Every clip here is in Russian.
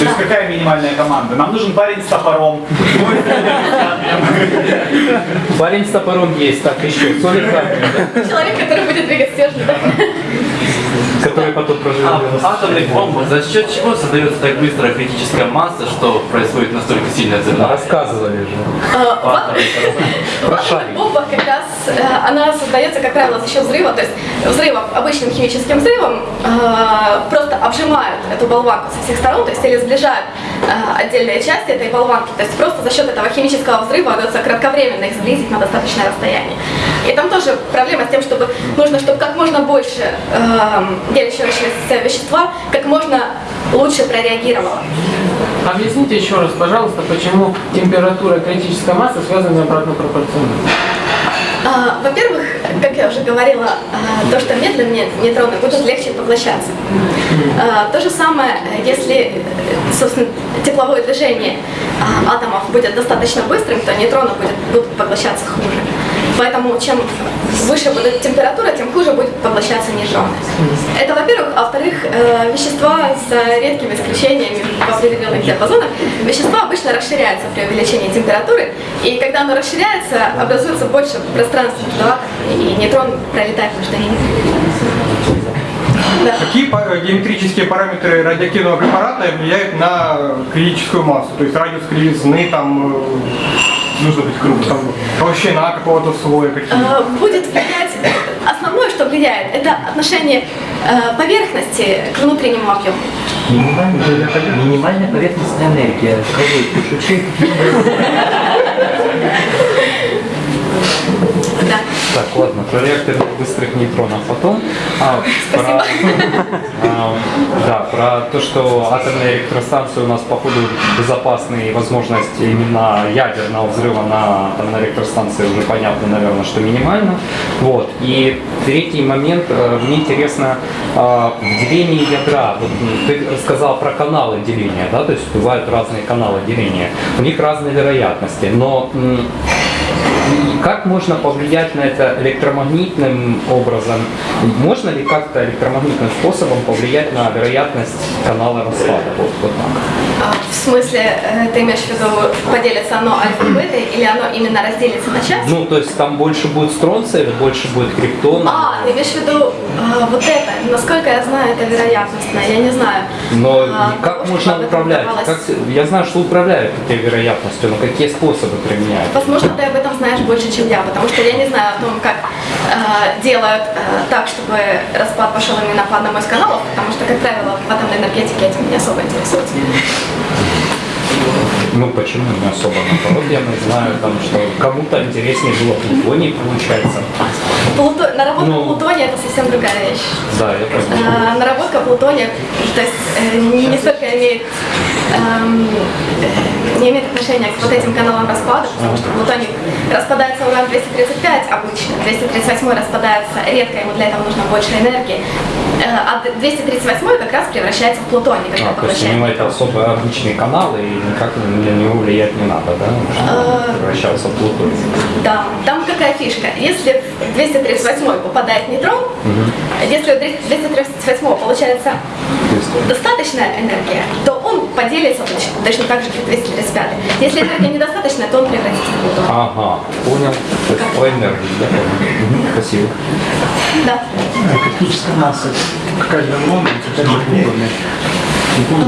То есть какая минимальная команда? Нам нужен парень с топором. Парень с топором есть, так еще. Человек, который будет двигать стержни, да? который потом проживет. А в атомных бомбах за счет чего создается так быстро критическая масса, что происходит настолько сильное взрывание? Рассказывали же. А, В как раз э, она создается, как правило, за счет взрыва, то есть взрывом, обычным химическим взрывом э, просто обжимают эту болванку со всех сторон, то есть или сближают э, отдельные части этой болванки, то есть просто за счет этого химического взрыва удается кратковременно их сблизить на достаточное расстояние. И там тоже проблема с тем, чтобы нужно, чтобы как можно больше э, делящегося вещества как можно лучше прореагировало. Объясните еще раз, пожалуйста, почему температура и критическая масса связаны обратно пропорционально. Во-первых, как я уже говорила, а, то, что медленнее нейтроны будут легче поглощаться. А, То же самое, если, собственно, тепловое движение а, атомов будет достаточно быстрым, то нейтроны будут поглощаться хуже. Поэтому чем выше будет температура, тем хуже будет поглощаться нейтроны. Это во-первых. А во-вторых, э, вещества с редкими исключениями в определенных диапазонах, вещества обычно расширяются при увеличении температуры. И когда оно расширяется, образуется больше пространства между атомами, и нейтрон пролетает между ними. Да. Какие геометрические параметры радиоактивного препарата влияют на критическую массу? То есть радиус кривизны, там, э, нужно быть круг, там, толщина какого-то слоя, какие Э, Будет влиять, основное, что влияет, это отношение э, поверхности к внутреннему объему. Минимальная, минимальная поверхностная энергия. Пишучи? Да. Так, ладно, про реактор быстрых нейтронов потом. А, про, а, да, про то, что атомные электростанции у нас по ходу безопасны и возможность именно ядерного взрыва на атомной электростанции уже понятно, наверное, что минимально. Вот. И третий момент, э, мне интересно, а, в делении ядра, вот ты рассказал про каналы деления, да, то есть бывают разные каналы деления, у них разные вероятности, но как можно повлиять на это электромагнитным образом? Можно ли как-то электромагнитным способом повлиять на вероятность канала распада? Вот, вот так. А, В смысле, э, ты имеешь в виду, поделится оно альфа бетой, или оно именно разделится на части? Ну, то есть там больше будет стронция или больше будет криптона? А, ты имеешь в виду а, вот это. Насколько я знаю, это вероятностно, я не знаю. Но А, как что можно управлять? Как, я знаю, что управляют этой вероятностью, но какие способы применяют? Возможно, ты об этом знаешь больше, чем я, потому что я не знаю о том, как э, делают э, так, чтобы распад пошел именно по одному из каналов, потому что, как правило, в атомной энергетике этим не особо интересуются. Ну почему не особо? Наоборот, я знаю, там, что кому-то интереснее было плутоний, получается. Плуто- Наработка Ну. плутония – это совсем другая вещь. Да, я понимаю. Э, наработка плутония, то есть э, не, не столько имеет, эм, э, не имеет отношения к вот этим каналам распада, потому что плутоний распадается уран-235 обычно, 238 распадается редко, ему для этого нужно больше энергии, а 238 как раз превращается в плутоний, когда А, то есть у него поглощает. это особо обычный канал, и никак на него влиять не надо, да? Чтобы превращаться в плутоний. Да, там какая фишка? Если в 238 попадает нейтрон, если у 238 получается достаточная энергия, то он поделится точно, так же, как 235. Если энергии недостаточно, то он превратится в плутоний. Ага, понял. То есть по энергии, да, понял. Спасибо. Да. Критическая масса. Какая для Лондона, какая для Плутония?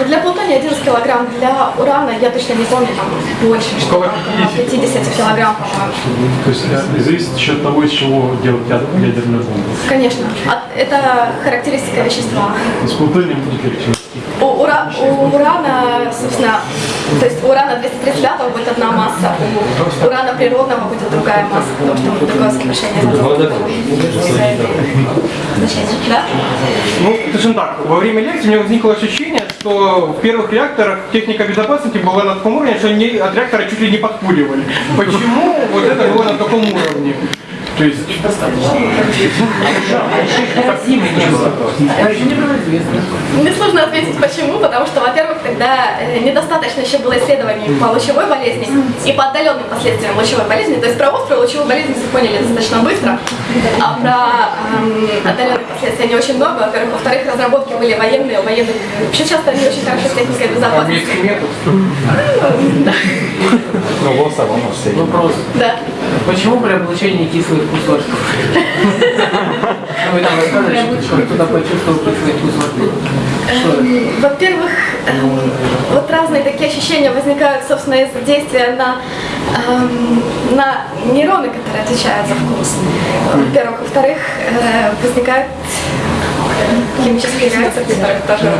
А, Для плутония 11 килограмм, для урана, я точно не помню, там больше, что Около около 50 килограмм, по-моему. То есть это зависит еще от того, из чего делать яд- ядерную бомбу. Конечно. А Это характеристика вещества. С плутонием будет легче. У, ура- у урана, собственно, то есть у урана 235 будет одна масса, у урана природного будет другая масса, потому что там другое сокращение. Ну, да. Ну, скажем так, во время лекции у меня возникло ощущение, что в первых реакторах техника безопасности была на таком уровне, что они от реактора чуть ли не подкуривали. Почему вот это было на таком уровне? То есть, Мне сложно ответить почему, потому что, во-первых, тогда э, недостаточно еще было исследований по лучевой болезни и по отдаленным последствиям лучевой болезни. То есть про острую лучевую болезнь все поняли достаточно быстро, а про эм, отдаленные последствия не очень много, во-первых. Во-вторых, разработки были военные, у военных вообще часто не очень хорошо с техникой безопасности. Армейский метод. Ну, все. Вопрос. Да. Почему при облучении кислых кусочков? Вы там рассказывали, что кто-то почувствовал. Что это? Эм, Во-первых, вот разные такие ощущения возникают, собственно, из-за действия на, эм, на нейроны, которые отвечают за вкус. Во-первых. Во-вторых, э, возникают химические реакции, которые тоже...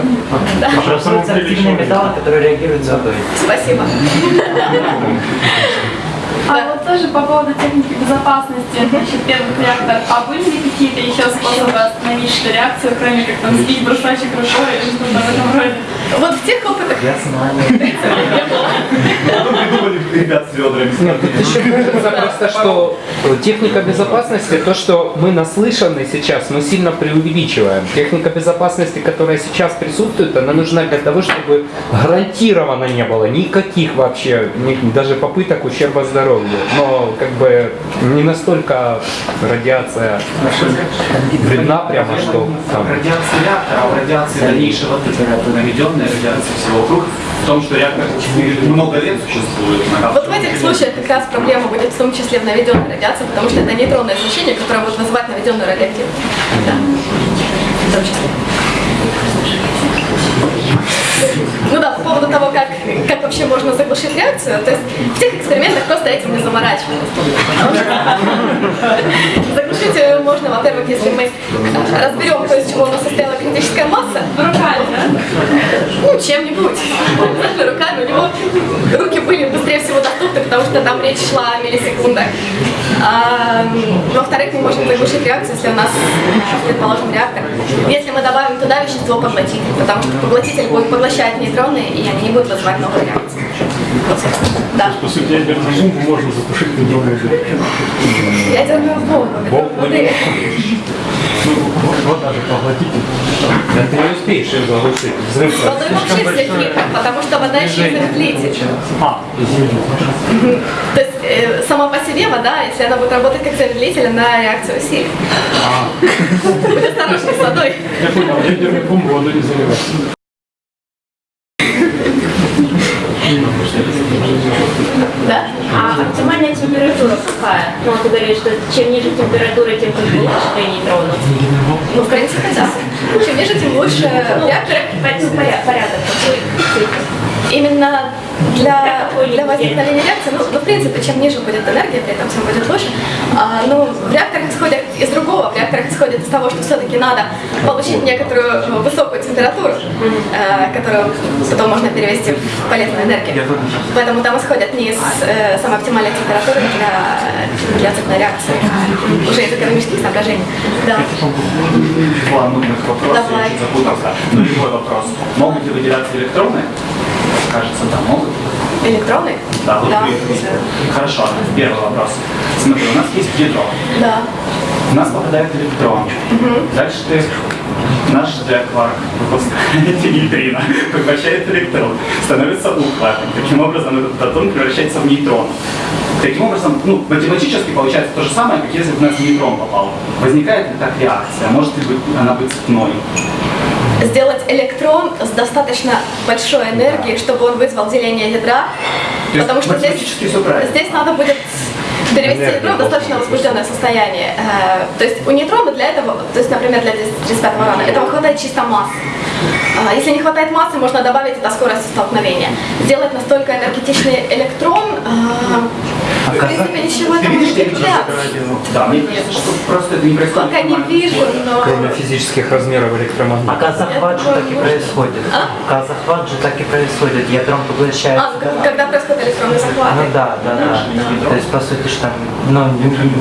Да. Образуются активные металлы, которые реагируют с водой. Спасибо. А вот тоже по поводу техники безопасности, значит, первых реакторов, а были ли какие-то еще способы остановить что реакцию, кроме как там сбить брусочек рукой или что-то в этом роде? Вот в тех опытах Я знаю. Придумали ребят с ведрами. Еще кажется просто, что техника безопасности, то, что мы наслышаны сейчас, мы сильно преувеличиваем. Техника безопасности, которая сейчас присутствует, она нужна для того, чтобы гарантированно не было никаких вообще, даже попыток ущерба здоровью. Но как бы не настолько радиация вредна прямо, что там, Радиация реактора, а в радиации дальнейшего наведенная радиация всего вокруг, в том, что реактор много лет существует. Вот в этих случаях как раз проблема будет в том числе в наведенной радиации, потому что это нейтронное излучение, которое может вызывать наведенную радиоактивность. Да. В том числе. Ну да, по поводу того, как, как вообще можно заглушить реакцию, то есть в тех экспериментах просто этим не заморачивались. Заглушить ее можно, во-первых, если мы разберем, то, из чего у нас состояла критическая масса, Руками, да? ну, чем-нибудь. Руками. У него руки были быстрее всего доступны, потому что там речь шла о миллисекундах. А, во-вторых, мы можем заглушить реакцию, если у нас, предположим, реактор. Если мы добавим туда вещество поглотитель, потому что поглотитель будет поглощать нейтроны, и они не будут вызывать новые реакции. Вот, да. По сути, ядерную бомбу можно затушить нейтронной Ядерную бомбу. Бомбу воды. Вода же поглотитель. Да ты не успеешь ее заглушить. Взрыв С водой вообще все потому что вода еще и замедлитель. А, извините. То есть э, сама по себе вода, если она будет работать как замедлитель, она реакцию усилит. Будь осторожней с водой. Я понял, ядерную бомбу водой не заливать. Да? А оптимальная температура какая? Ну, ты говоришь, что чем ниже температура, тем лучше для нейтронов. Ну, в принципе, да. Чем ниже, тем лучше. Ну, порядок, порядок какой? именно для, для возникновения реакции, ну, ну, в принципе, чем ниже будет энергия, при этом всем будет лучше. А, ну, в реакторах исходят из того, что все-таки надо получить некоторую ну, высокую температуру, э, которую потом можно перевести в полезную энергию. Поэтому там исходят не из э, самой оптимальной температуры для, для цепной реакции, а уже из экономических соображений. Да. Два нудных вопроса, Давай. я запутался. Но любой вопрос. Могут ли выделяться электроны? Кажется, да, могут. Электроны? Да, вот Да. Хорошо, первый вопрос. Смотри, у нас есть ядро. Да. У нас попадает электрон. Дальше ты наш кварк выпускает нейтрино, поглощает электрон, становится ухватом. Таким образом, этот протон превращается в нейтрон. Таким образом, ну, математически получается то же самое, как если бы у нас нейтрон попал. Возникает ли так реакция? Может ли быть, она быть цепной? сделать электрон с достаточно большой энергией, чтобы он вызвал деление ядра, потому что здесь, здесь надо будет перевести в достаточно возбужденное состояние. Э, То есть у нейтрона для этого, то есть, например, для 35 урана, этого хватает чисто массы. А, Если не хватает массы, можно добавить это скорость столкновения. Сделать настолько энергетичный электрон, а, в принципе, ничего Ты не видишь, я препятствует. Да, мне кажется, что просто это не происходит. Пока не вижу, но... кроме физических размеров А электромагнита. газохват же так и происходит. Газохват же так и происходит. Ядром поглощает. А, когда происходит электронный захват. Ну да, да, да. То есть, по сути, что там, ну,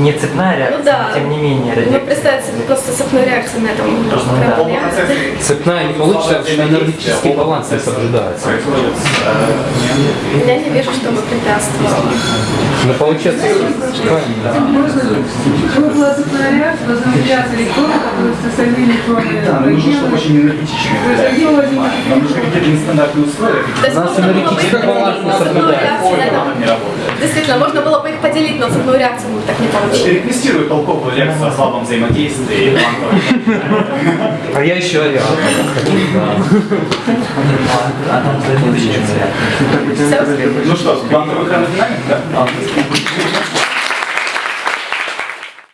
не- цепная реакция, Ну да. но тем не менее. Ну, представьте себе просто цепную реакцию на этом. Просто Ну, да. Цепная не получится, потому что энергетический баланс не соблюдается. Я не вижу, чтобы препятствовало. Но получается, реакция, должны выделяться электроны, которые просто сами электроны. Да, нам нужно, чтобы очень энергетичными были. Нам нужны какие-то нестандартные условия. То есть можно было бы их поделить, но цепную реакцию на этом- не работает. Действительно, можно было поделить, но цепную реакцию мы так не получили. Реквестирую толковую лекцию о слабом взаимодействии А я еще. Все? Ну что, квантовая хромодинамика? да?